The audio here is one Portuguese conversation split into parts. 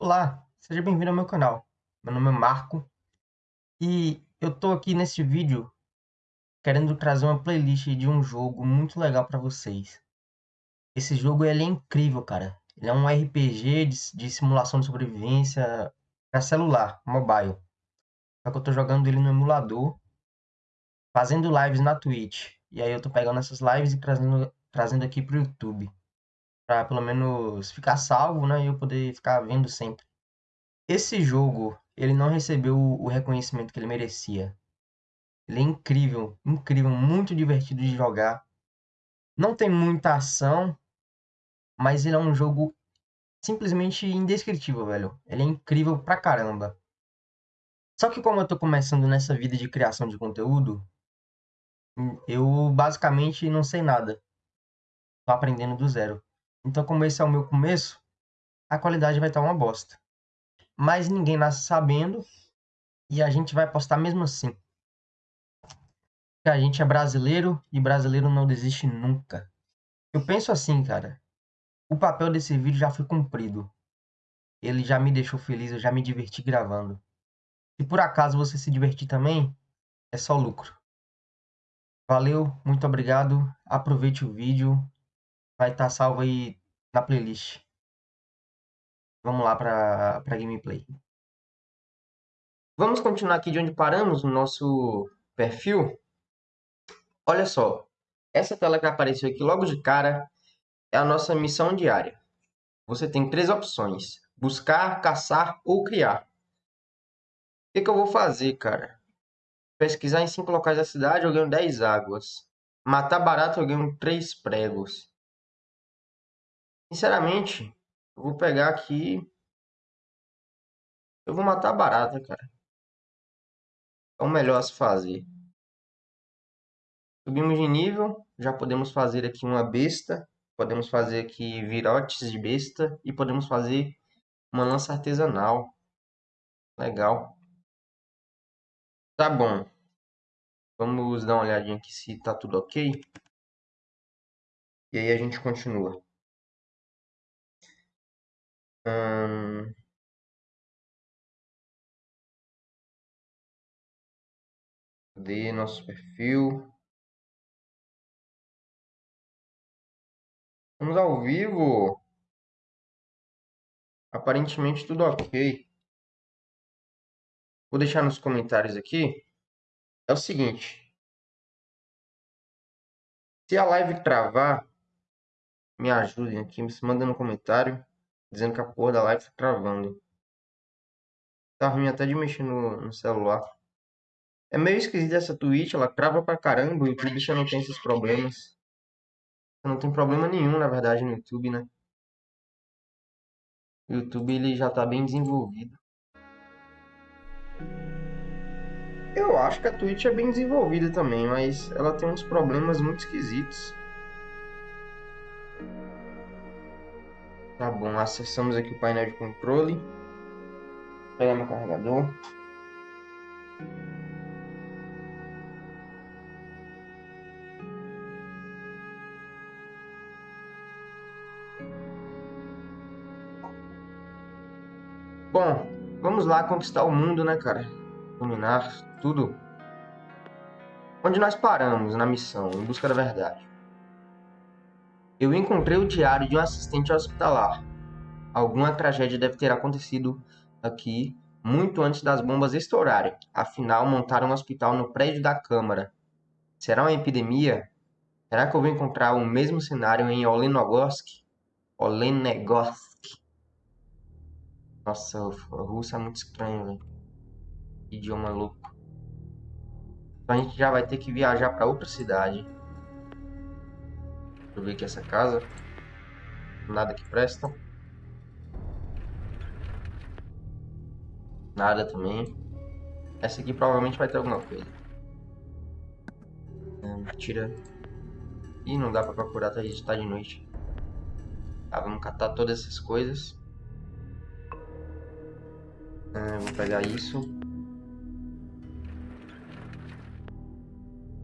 Olá, seja bem-vindo ao meu canal. Meu nome é Marco e eu tô aqui nesse vídeo querendo trazer uma playlist de um jogo muito legal para vocês. Esse jogo ele é incrível, cara. Ele é um RPG de, de simulação de sobrevivência para celular, mobile. Só que eu tô jogando ele no emulador, fazendo lives na Twitch. E aí eu tô pegando essas lives e trazendo, trazendo aqui pro YouTube. Pra pelo menos ficar salvo, né? E eu poder ficar vendo sempre. Esse jogo, ele não recebeu o reconhecimento que ele merecia. Ele é incrível, incrível, muito divertido de jogar. Não tem muita ação, mas ele é um jogo simplesmente indescritível, velho. Ele é incrível pra caramba. Só que como eu tô começando nessa vida de criação de conteúdo, eu basicamente não sei nada. Tô aprendendo do zero. Então, como esse é o meu começo, a qualidade vai estar uma bosta. Mas ninguém nasce sabendo e a gente vai postar mesmo assim. Porque a gente é brasileiro e brasileiro não desiste nunca. Eu penso assim, cara. O papel desse vídeo já foi cumprido. Ele já me deixou feliz, eu já me diverti gravando. Se por acaso você se divertir também, é só lucro. Valeu, muito obrigado. Aproveite o vídeo. Vai estar salvo aí na playlist. Vamos lá para a gameplay. Vamos continuar aqui de onde paramos no nosso perfil. Olha só, essa tela que apareceu aqui logo de cara é a nossa missão diária. Você tem três opções, buscar, caçar ou criar. O que, que eu vou fazer, cara? Pesquisar em cinco locais da cidade, eu ganho 10 águas. Matar barato, eu ganho 3 pregos. Sinceramente, eu vou pegar aqui. Eu vou matar barata, cara. É o melhor a se fazer. Subimos de nível. Já podemos fazer aqui uma besta. Podemos fazer aqui virotes de besta. E podemos fazer uma lança artesanal. Legal. Tá bom. Vamos dar uma olhadinha aqui se tá tudo ok. E aí a gente continua. Hum... Cadê nosso perfil? Vamos ao vivo. Aparentemente tudo ok. Vou deixar nos comentários aqui. É o seguinte. Se a live travar, me ajudem aqui, me mandem no comentário dizendo que a porra da live tá travando. Tá ruim até de mexer no, no celular. É meio esquisito essa Twitch, ela trava pra caramba, o YouTube já não tem esses problemas. Não tem problema nenhum, na verdade, no YouTube, né? O YouTube ele já tá bem desenvolvido. Eu acho que a Twitch é bem desenvolvida também, mas ela tem uns problemas muito esquisitos. Tá bom, acessamos aqui o painel de controle. Pegar meu carregador. Bom, vamos lá conquistar o mundo, né, cara? Dominar tudo. Onde nós paramos na missão, em busca da verdade. Eu encontrei o diário de um assistente hospitalar. Alguma tragédia deve ter acontecido aqui muito antes das bombas estourarem. Afinal, montaram um hospital no prédio da Câmara. Será uma epidemia? Será que eu vou encontrar o mesmo cenário em Olenogorsk? Olenegorsk. Nossa, Rússia é muito estranho, velho. Idioma louco. Então a gente já vai ter que viajar para outra cidade. Eu ver aqui essa casa. Nada que presta. Nada também. Essa aqui provavelmente vai ter alguma coisa. É, tira. Ih, não dá pra procurar, tá, tá de noite. Tá, vamos catar todas essas coisas. É, vou pegar isso.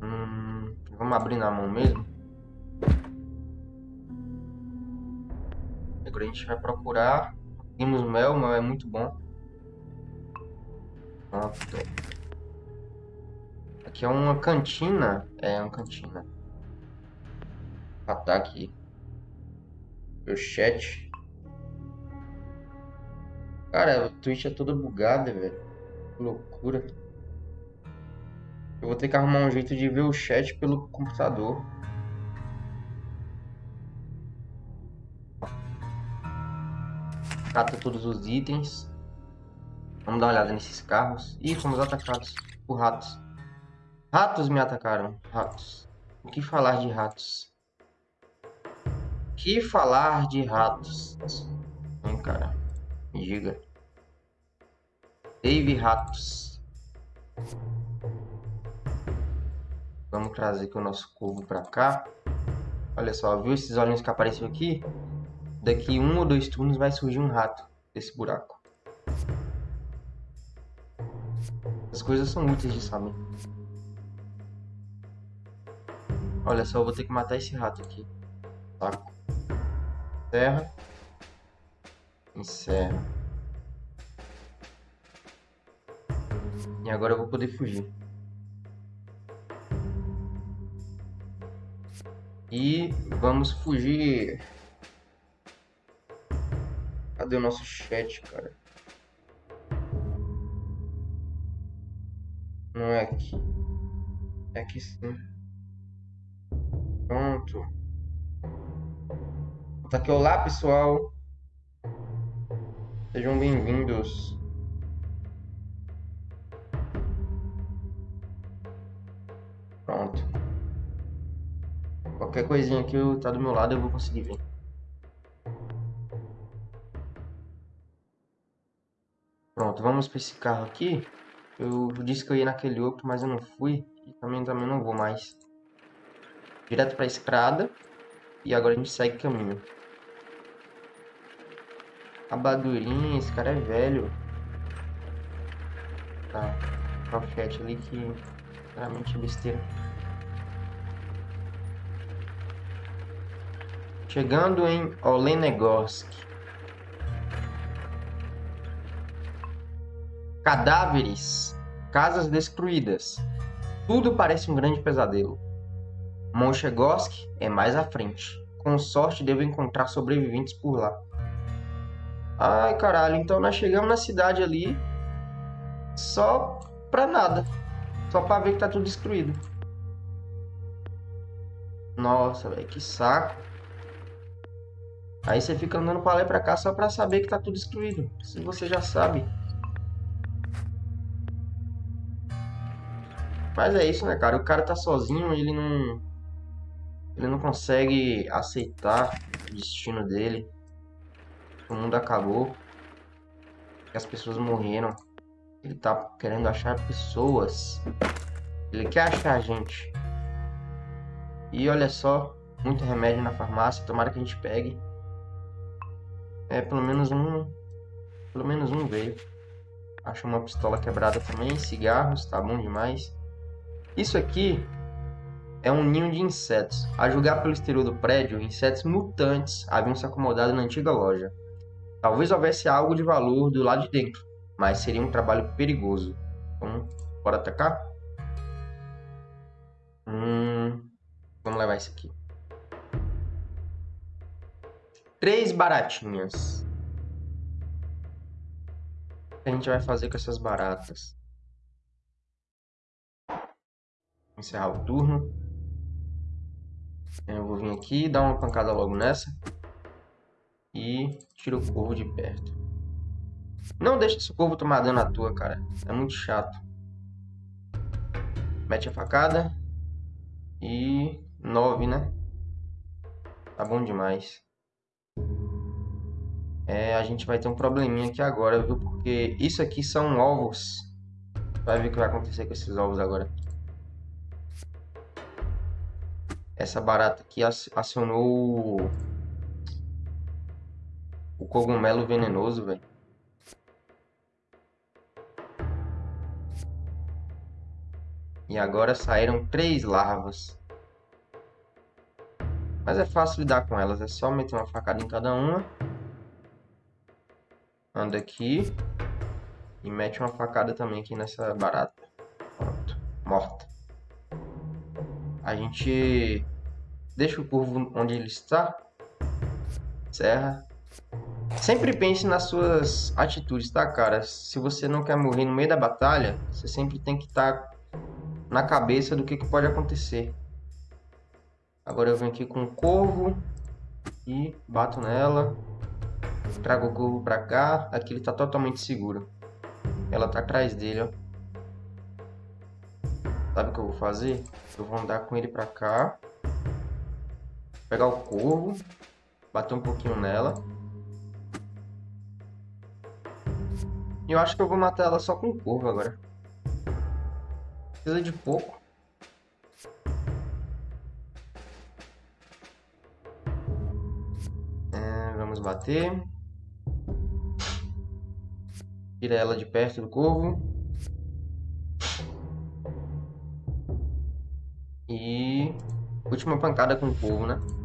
Hum, vamos abrir na mão mesmo. Agora a gente vai procurar Temos mel, mel é muito bom. Pronto. Aqui é uma cantina. É uma cantina. Ataque aqui. Meu chat. Cara, o Twitch é toda bugada, velho. Que loucura. Eu vou ter que arrumar um jeito de ver o chat pelo computador. Cata todos os itens. Vamos dar uma olhada nesses carros. Ih, fomos atacados por ratos. Ratos me atacaram. Ratos. O que falar de ratos? O que falar de ratos? Vem, cara. Me diga. Dave Ratos. Vamos trazer aqui o nosso corvo para cá. Olha só, viu esses olhinhos que apareceu aqui? Daqui um ou dois turnos vai surgir um rato desse buraco. As coisas são úteis de saber. Olha só, eu vou ter que matar esse rato aqui. Saco. Encerra. Encerra. E agora eu vou poder fugir. E vamos fugir. Cadê o nosso chat, cara? Não é aqui. É aqui sim. Pronto. Tá aqui. Olá, pessoal. Sejam bem-vindos. Pronto. Qualquer coisinha que tá do meu lado eu vou conseguir ver. Pronto, vamos para esse carro aqui. Eu disse que eu ia naquele outro, mas eu não fui. E também, também não vou mais. Direto para a estrada. E agora a gente segue caminho. Abadurinha, esse cara é velho. Tá. Profete ali que Claramente besteira. Chegando em Olenegorsk. Cadáveres, casas destruídas. Tudo parece um grande pesadelo. Monchegorsk é mais à frente. Com sorte, devo encontrar sobreviventes por lá. Ai, caralho, então nós chegamos na cidade ali só pra nada. Só pra ver que tá tudo destruído. Nossa, velho, que saco. Aí você fica andando pra lá e pra cá só pra saber que tá tudo destruído. Se você já sabe. Mas é isso, né, cara? O cara tá sozinho, ele não... Ele não consegue aceitar o destino dele. O mundo acabou. As pessoas morreram. Ele tá querendo achar pessoas. Ele quer achar a gente. E olha só, muito remédio na farmácia, tomara que a gente pegue. É, pelo menos um. Pelo menos um veio. Acho uma pistola quebrada também, cigarros, tá bom demais. Isso aqui é um ninho de insetos. A julgar pelo exterior do prédio, insetos mutantes haviam se acomodado na antiga loja. Talvez houvesse algo de valor do lado de dentro, mas seria um trabalho perigoso. Então, bora atacar? Hum, vamos levar isso aqui. Três baratinhas. O que a gente vai fazer com essas baratas? Encerrar o turno. Eu vou vir aqui, dar uma pancada logo nessa. E tiro o corvo de perto. Não deixa esse corvo tomar dano à tua, cara. É muito chato. Mete a facada. E... 9, né? Tá bom demais. É, a gente vai ter um probleminha aqui agora, viu? Porque isso aqui são ovos. Vai ver o que vai acontecer com esses ovos agora. Essa barata aqui acionou o cogumelo venenoso, velho. E agora saíram três larvas. Mas é fácil lidar com elas, é só meter uma facada em cada uma. anda aqui e mete uma facada também aqui nessa barata. Pronto, morta. A gente deixa o corvo onde ele está. Serra. Sempre pense nas suas atitudes, tá, cara? Se você não quer morrer no meio da batalha, você sempre tem que estar tá na cabeça do que, que pode acontecer. Agora eu venho aqui com o corvo e bato nela. Trago o corvo pra cá. Aqui ele tá totalmente seguro. Ela tá atrás dele, ó. Sabe o que eu vou fazer? Eu vou andar com ele pra cá. Pegar o corvo. Bater um pouquinho nela. E eu acho que eu vou matar ela só com o corvo agora. Precisa de pouco. É, vamos bater. Tira ela de perto do corvo. E... Última pancada com o corvo, né?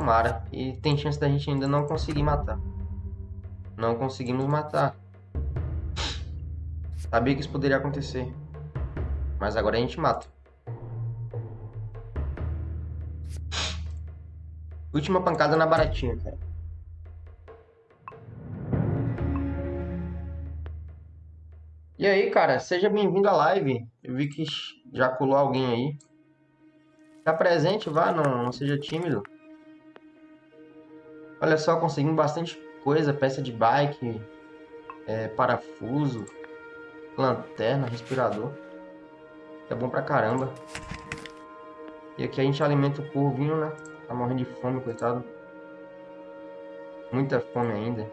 Tomara. E tem chance da gente ainda não conseguir matar. Não conseguimos matar. Sabia que isso poderia acontecer. Mas agora a gente mata. Última pancada na baratinha, cara. E aí, cara, seja bem-vindo à live. Eu vi que já colou alguém aí. Tá presente, vá, não, não seja tímido. Olha só, conseguimos bastante coisa, peça de bike, é, parafuso, lanterna, respirador. É bom pra caramba. E aqui a gente alimenta o corvinho, né? Tá morrendo de fome, coitado. Muita fome ainda.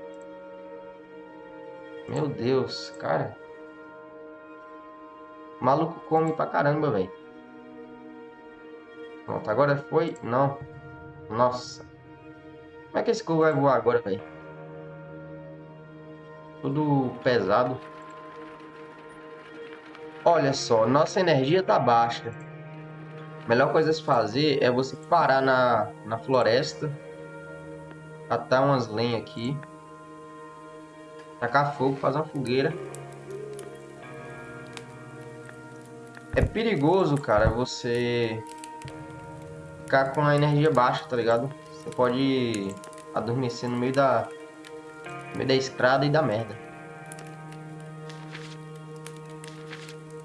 Meu Deus, cara. O maluco come pra caramba, velho. Pronto, agora foi? Não. Nossa. Como é que esse corvo vai voar agora, velho? Tudo pesado. Olha só, nossa energia tá baixa. A melhor coisa a se fazer é você parar na, na floresta, catar umas lenhas aqui, tacar fogo, fazer uma fogueira. É perigoso, cara, você ficar com a energia baixa, tá ligado? Você pode adormecer no meio da, no meio da estrada e da merda.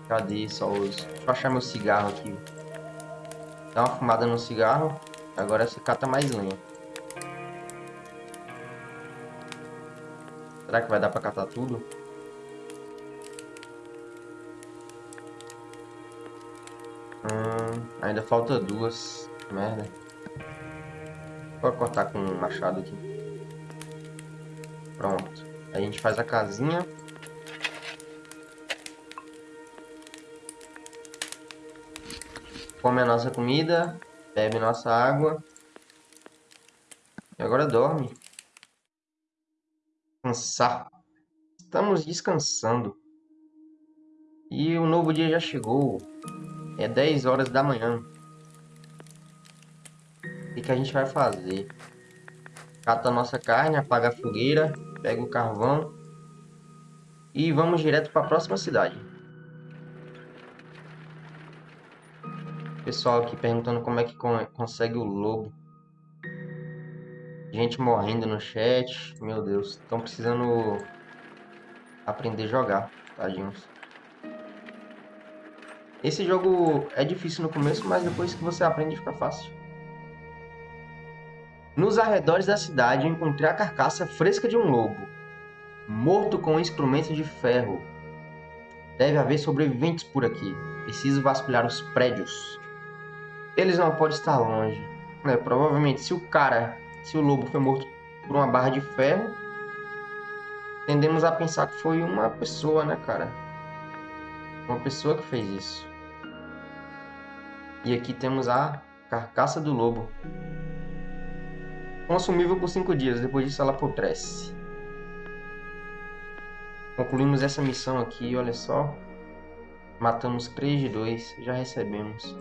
Cadê só os... Deixa eu achar meu cigarro aqui. Dá uma fumada no cigarro. Agora você cata mais lenha. Será que vai dar pra catar tudo? Hum, ainda falta duas. Merda. Vou cortar com um machado aqui. Pronto. A gente faz a casinha. come a nossa comida, bebe nossa água. E agora dorme. Cansar. Estamos descansando. E o novo dia já chegou. É 10 horas da manhã. Que, que a gente vai fazer? Cata a nossa carne, apaga a fogueira, pega o carvão e vamos direto para a próxima cidade. Pessoal aqui perguntando como é que consegue o lobo. Gente morrendo no chat. Meu Deus, estão precisando aprender a jogar, tadinhos. Esse jogo é difícil no começo, mas depois que você aprende fica fácil. Nos arredores da cidade encontrei a carcaça fresca de um lobo, morto com instrumentos de ferro. Deve haver sobreviventes por aqui. Preciso vasculhar os prédios eles não podem estar longe. Né? Provavelmente, se o cara, se o lobo foi morto por uma barra de ferro, tendemos a pensar que foi uma pessoa, né, cara? Uma pessoa que fez isso. E aqui temos a carcaça do lobo. Consumível por 5 dias, depois disso ela apodrece. Concluímos essa missão aqui, olha só. Matamos 3 de 2, já recebemos.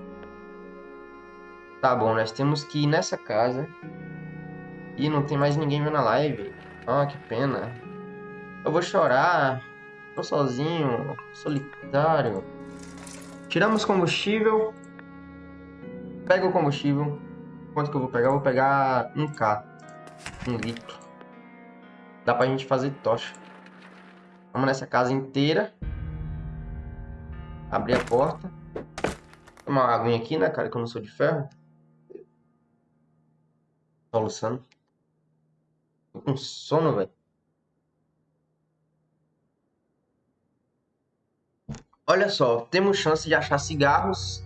Tá bom, nós temos que ir nessa casa. E não tem mais ninguém vendo a live. Ah, que pena. Eu vou chorar. Tô sozinho, solitário. Tiramos combustível. Pega o combustível. Quanto que eu vou pegar? Vou pegar 1k. Um litro. Dá pra gente fazer tocha. Vamos nessa casa inteira. Abrir a porta. Uma aguinha aqui, né, cara? Que eu não sou de ferro. Solução. Tô com sono, velho. Olha só, temos chance de achar cigarros,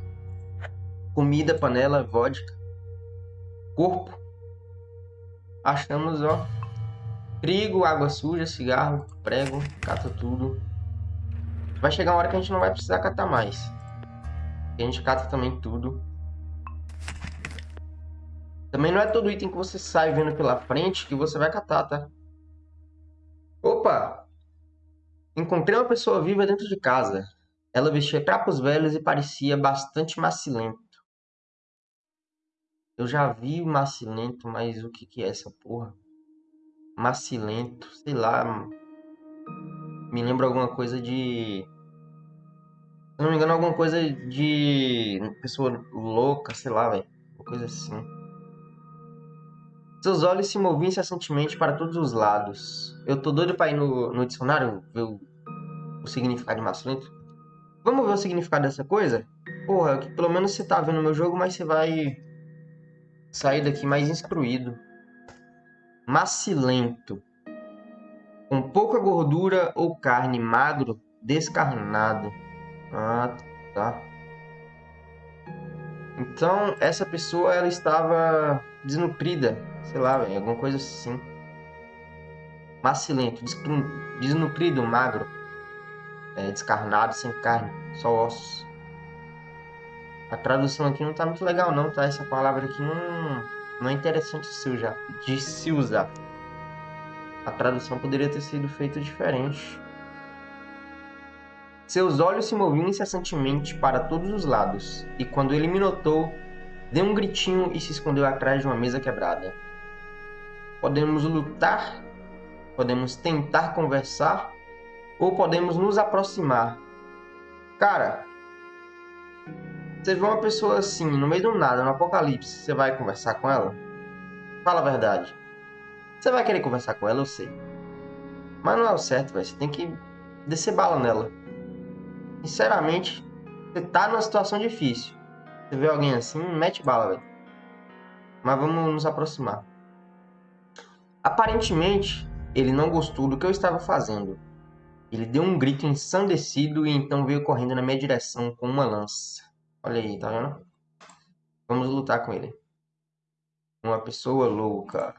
comida, panela, vodka, corpo. Achamos, ó, trigo, água suja, cigarro, prego, cata tudo. Vai chegar uma hora que a gente não vai precisar catar mais. A gente cata também tudo. Também não é todo item que você sai vendo pela frente que você vai catar, tá? Opa! Encontrei uma pessoa viva dentro de casa. Ela vestia trapos velhos e parecia bastante macilento. Eu já vi macilento, mas o que, que é essa porra? Macilento, sei lá. Me lembra alguma coisa de. Se não me engano, alguma coisa de. Pessoa louca, sei lá, velho. Uma coisa assim. Seus olhos se moviam incessantemente para todos os lados. Eu tô doido pra ir no, no dicionário ver o, o significado de macilento. Vamos ver o significado dessa coisa? Porra, que pelo menos você tá vendo meu jogo, mas você vai sair daqui mais instruído. Macilento. Com pouca gordura ou carne, magro, descarnado. Ah, tá. Então, essa pessoa, ela estava desnutrida. Sei lá, véio, alguma coisa assim. Macilento, desnutrido, magro é, descarnado, sem carne, só ossos. A tradução aqui não tá muito legal não, tá? Essa palavra aqui não, não é interessante se, usar, de se usar. A tradução poderia ter sido feita diferente. Seus olhos se moviam incessantemente para todos os lados, e quando ele me notou, deu um gritinho e se escondeu atrás de uma mesa quebrada. Podemos lutar, podemos tentar conversar, ou podemos nos aproximar. Cara, você vê uma pessoa assim, no meio do nada, no apocalipse, você vai conversar com ela? Fala a verdade. Você vai querer conversar com ela, eu sei. Mas não é o certo, velho. Você tem que descer bala nela. Sinceramente, você tá numa situação difícil. Você vê alguém assim, mete bala, velho. Mas vamos nos aproximar. Aparentemente, ele não gostou do que eu estava fazendo. Ele deu um grito ensandecido e então veio correndo na minha direção com uma lança. Olha aí, tá vendo? Vamos lutar com ele. Uma pessoa louca.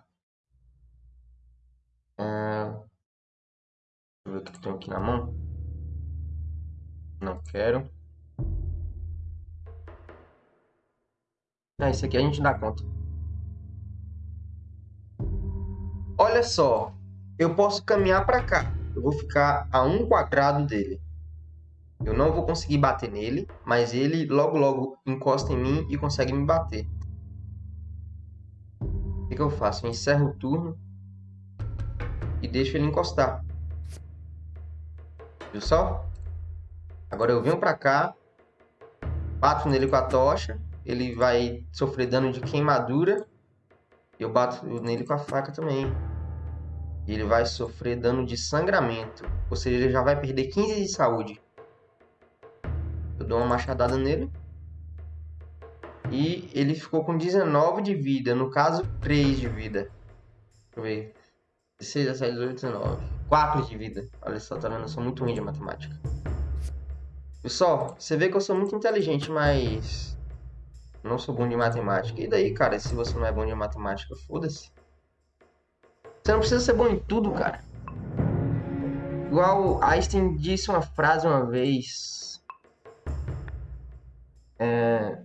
É... Deixa eu ver o que tem aqui na mão. Não quero. Ah, isso aqui a gente dá conta. Olha só. Eu posso caminhar para cá eu vou ficar a um quadrado dele. Eu não vou conseguir bater nele, mas ele logo logo encosta em mim e consegue me bater. O que, que eu faço? Eu encerro o turno e deixo ele encostar. Viu só? Agora eu venho pra cá, bato nele com a tocha, ele vai sofrer dano de queimadura. Eu bato nele com a faca também ele vai sofrer dano de sangramento, ou seja, ele já vai perder 15 de saúde. Eu dou uma machadada nele. E ele ficou com 19 de vida, no caso 3 de vida. Deixa eu ver. 16, 17, 18, 19. 4 de vida. Olha só, tá vendo? Eu sou muito ruim de matemática. Pessoal, você vê que eu sou muito inteligente, mas não sou bom de matemática. E daí, cara, se você não é bom de matemática, foda-se. Você não precisa ser bom em tudo, cara. Igual Einstein disse uma frase uma vez. É,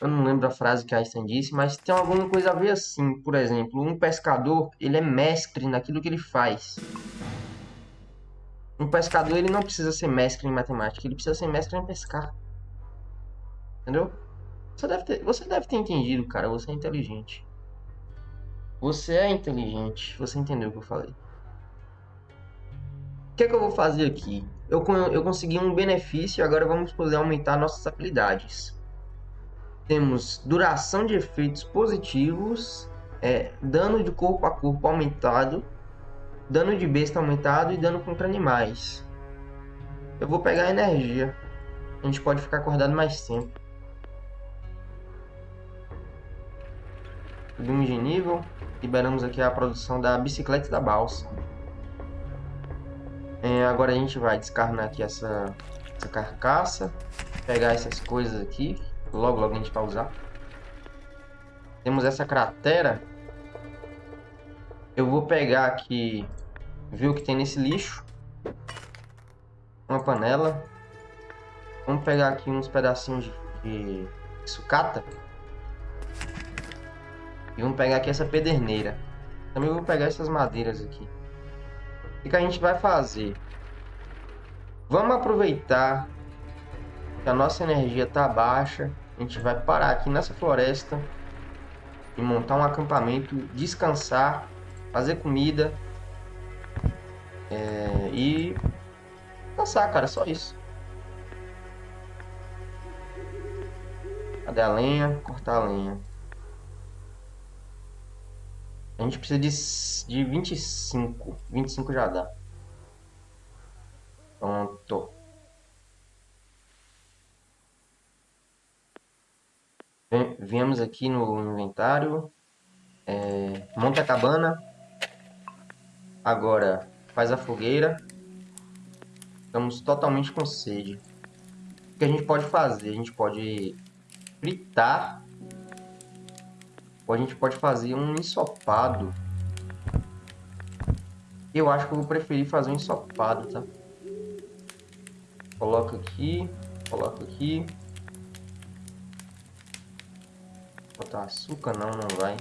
eu não lembro a frase que Einstein disse, mas tem alguma coisa a ver assim. Por exemplo, um pescador, ele é mestre naquilo que ele faz. Um pescador, ele não precisa ser mestre em matemática, ele precisa ser mestre em pescar. Entendeu? Você deve ter, você deve ter entendido, cara. Você é inteligente. Você é inteligente. Você entendeu o que eu falei. O que que eu vou fazer aqui? Eu, eu consegui um benefício, agora vamos poder aumentar nossas habilidades. Temos duração de efeitos positivos, é, dano de corpo a corpo aumentado, dano de besta aumentado e dano contra animais. Eu vou pegar energia. A gente pode ficar acordado mais tempo. Subimos de nível. Liberamos aqui a produção da bicicleta e da balsa. É, agora a gente vai descarnar aqui essa, essa carcaça. Pegar essas coisas aqui. Logo, logo a gente vai usar. Temos essa cratera. Eu vou pegar aqui... Ver o que tem nesse lixo. Uma panela. Vamos pegar aqui uns pedacinhos de, de sucata. E vamos pegar aqui essa pederneira. Também vou pegar essas madeiras aqui. O que a gente vai fazer? Vamos aproveitar que a nossa energia está baixa. A gente vai parar aqui nessa floresta e montar um acampamento, descansar, fazer comida é, e cansar, cara, só isso. Cadê a lenha? Cortar a lenha. A gente precisa de, de 25. 25 já dá. Pronto. Viemos aqui no inventário. É, monta a cabana. Agora faz a fogueira. Estamos totalmente com sede. O que a gente pode fazer? A gente pode fritar ou a gente pode fazer um ensopado. Eu acho que eu vou preferir fazer um ensopado, tá? Coloca aqui, coloca aqui. Botar açúcar não, não vai.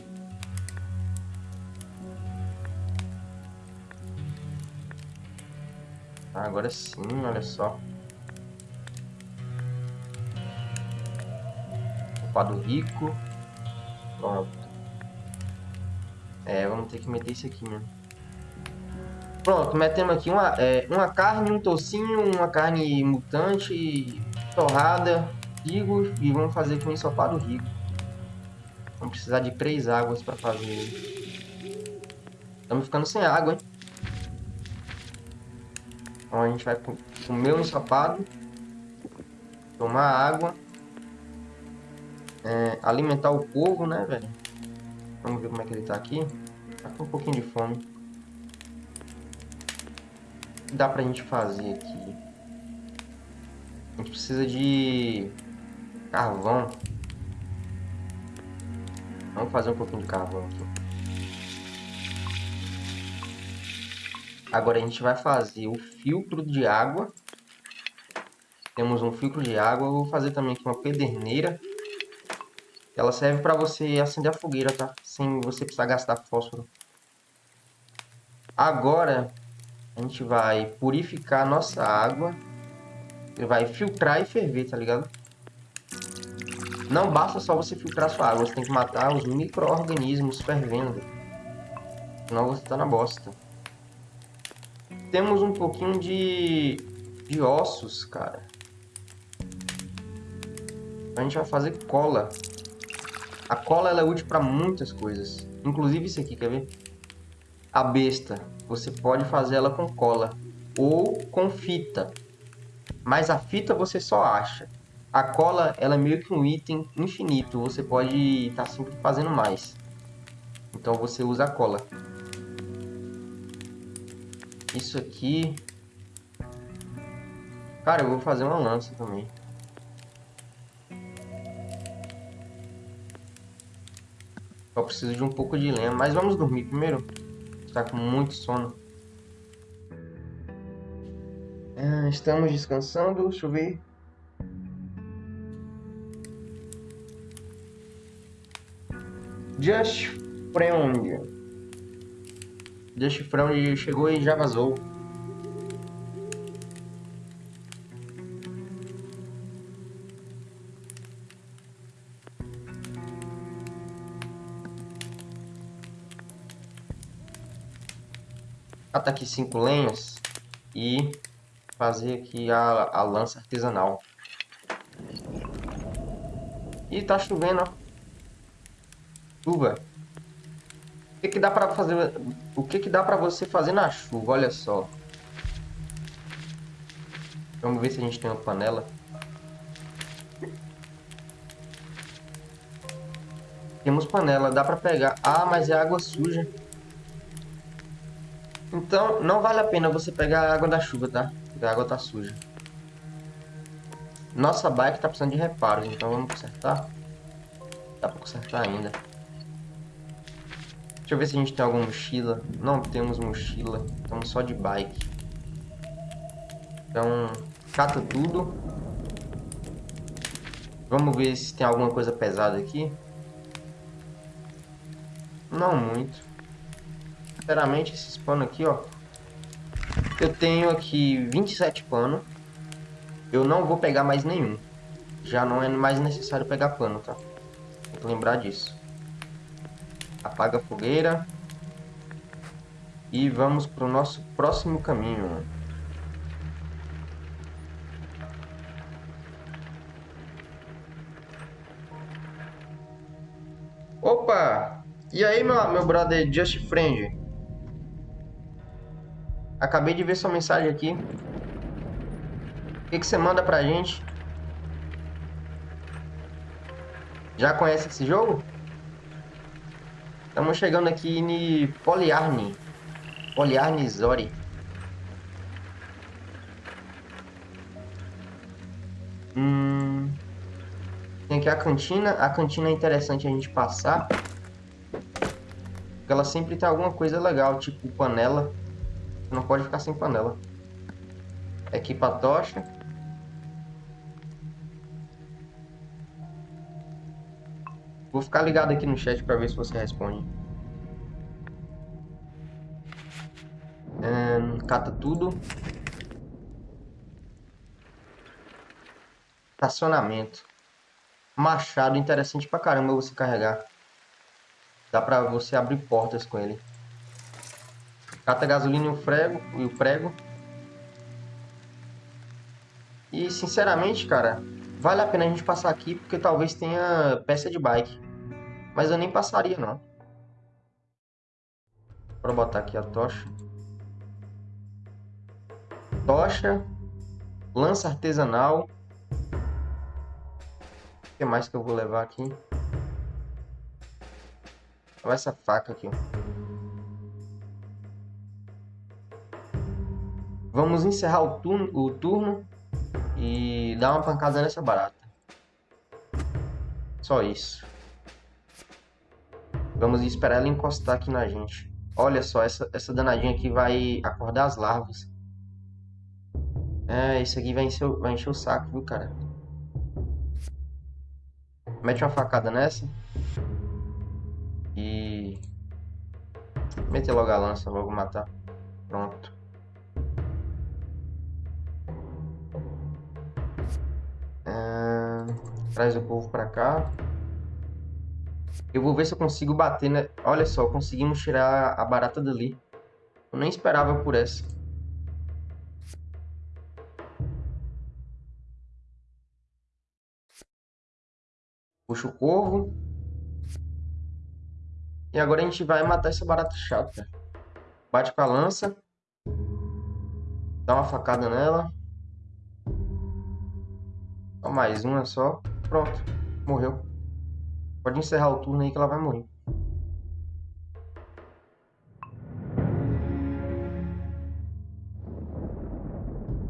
Ah, agora sim, olha só. Ensopado rico. Pronto. É, vamos ter que meter isso aqui mesmo. Pronto, metemos aqui uma, é, uma carne, um tocinho, uma carne mutante, torrada, rigo e vamos fazer com ensopado rico. Vamos precisar de três águas para fazer. Estamos ficando sem água, hein? Então a gente vai comer o ensopado, tomar água é, alimentar o povo, né, velho? Vamos ver como é que ele tá aqui. Tá com um pouquinho de fome. O que dá pra gente fazer aqui? A gente precisa de carvão. Vamos fazer um pouquinho de carvão aqui. Agora a gente vai fazer o filtro de água. Temos um filtro de água. Eu vou fazer também aqui uma pederneira. Ela serve para você acender a fogueira, tá? Sem você precisar gastar fósforo. Agora, a gente vai purificar nossa água. Ele vai filtrar e ferver, tá ligado? Não basta só você filtrar sua água, você tem que matar os micro-organismos fervendo. Senão você tá na bosta. Temos um pouquinho de, de ossos, cara. A gente vai fazer cola. A cola ela é útil para muitas coisas. Inclusive isso aqui, quer ver? A besta. Você pode fazer ela com cola. Ou com fita. Mas a fita você só acha. A cola ela é meio que um item infinito. Você pode estar tá sempre fazendo mais. Então você usa a cola. Isso aqui... Cara, eu vou fazer uma lança também. Eu preciso de um pouco de lenha. Mas vamos dormir primeiro. Está com muito sono. Ah, estamos descansando. Deixa eu ver. Just Friend. Just Friend chegou e já vazou. Cata aqui cinco lenhas. e fazer aqui a, a lança artesanal. E tá chovendo, ó. Chuva. O que que dá pra fazer... O que que dá pra você fazer na chuva? Olha só. Vamos ver se a gente tem uma panela. Temos panela, dá pra pegar. Ah, mas é água suja. Então, não vale a pena você pegar a água da chuva, tá? Porque a água tá suja. Nossa bike tá precisando de reparos, então vamos consertar. Dá pra consertar ainda. Deixa eu ver se a gente tem alguma mochila. Não temos mochila. Estamos só de bike. Então, cata tudo. Vamos ver se tem alguma coisa pesada aqui. Não muito. Sinceramente, esses panos aqui, ó. Eu tenho aqui 27 panos. Eu não vou pegar mais nenhum. Já não é mais necessário pegar pano, tá? Tem que lembrar disso. Apaga a fogueira. E vamos para o nosso próximo caminho. Opa! E aí, meu, meu brother Just Friend? Acabei de ver sua mensagem aqui. O que, que você manda pra gente? Já conhece esse jogo? Estamos chegando aqui em Poliarni. Poliarni Zori. Hum... Tem aqui a cantina. A cantina é interessante a gente passar. Porque ela sempre tem alguma coisa legal, tipo panela. Não pode ficar sem panela. Equipa a tocha. Vou ficar ligado aqui no chat para ver se você responde. Um, cata tudo. Estacionamento. Machado, interessante pra caramba você carregar. Dá pra você abrir portas com ele. Cata gasolina e o prego. E o prego. E sinceramente, cara, vale a pena a gente passar aqui porque talvez tenha peça de bike. Mas eu nem passaria, não. Bora botar aqui a tocha. Tocha. Lança artesanal. O que mais que eu vou levar aqui? Olha essa faca aqui. Vamos encerrar o turno, o turno e dar uma pancada nessa barata. Só isso. Vamos esperar ela encostar aqui na gente. Olha só, essa, essa danadinha aqui vai acordar as larvas. É, isso aqui vai encher, vai encher o saco, viu, cara? Mete uma facada nessa. E... Mete logo a lança, logo matar. Pronto. Traz o povo pra cá. Eu vou ver se eu consigo bater, né? Olha só, conseguimos tirar a barata dali. Eu nem esperava por essa. Puxa o corvo. E agora a gente vai matar essa barata chata. Bate com a lança. Dá uma facada nela. Só mais uma só. Pronto. Morreu. Pode encerrar o turno aí que ela vai morrer.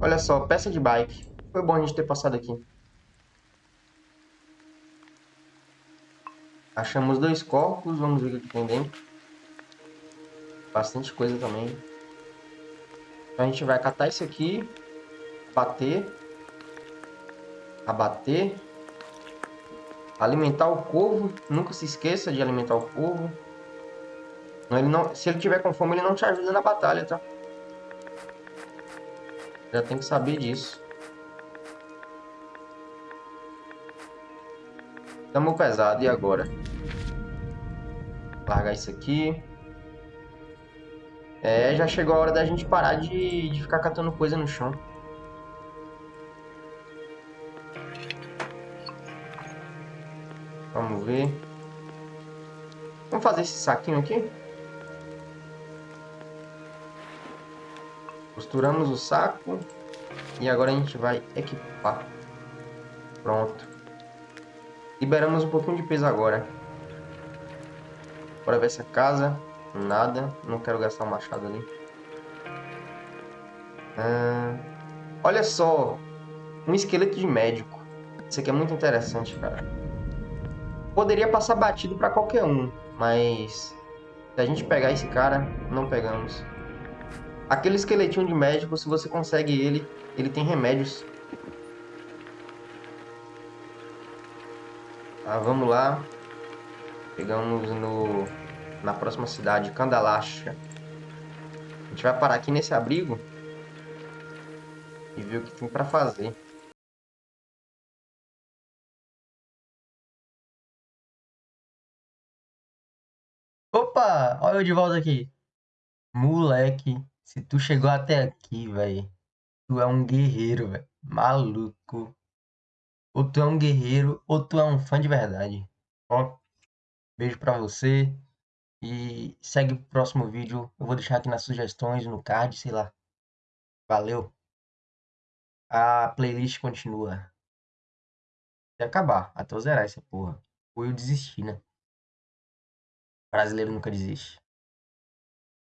Olha só, peça de bike. Foi bom a gente ter passado aqui. Achamos dois corpos, vamos ver o que tem dentro. Bastante coisa também. Então a gente vai catar isso aqui, bater, abater, Alimentar o corvo. Nunca se esqueça de alimentar o corvo. Ele não, se ele tiver com fome, ele não te ajuda na batalha, tá? Já tem que saber disso. Tamo pesado, e agora? Largar isso aqui. É, já chegou a hora da gente parar de, de ficar catando coisa no chão. Vamos ver. Vamos fazer esse saquinho aqui. Costuramos o saco. E agora a gente vai equipar. Pronto. Liberamos um pouquinho de peso agora. Bora ver essa casa. Nada. Não quero gastar o machado ali. Ah, olha só. Um esqueleto de médico. Isso aqui é muito interessante, cara. Poderia passar batido para qualquer um. Mas... Se a gente pegar esse cara, não pegamos. Aquele esqueletinho de médico, se você consegue ele, ele tem remédios. Ah, vamos lá. Chegamos no, na próxima cidade, Candalacha. A gente vai parar aqui nesse abrigo e ver o que tem para fazer. Olha eu de volta aqui. Moleque, se tu chegou até aqui, velho, tu é um guerreiro, velho. Maluco. Ou tu é um guerreiro, ou tu é um fã de verdade. Ó, beijo pra você. E segue o próximo vídeo. Eu vou deixar aqui nas sugestões, no card, sei lá. Valeu. A playlist continua. Até acabar, até eu zerar essa porra. Ou eu desistir, né? Brasileiro nunca desiste.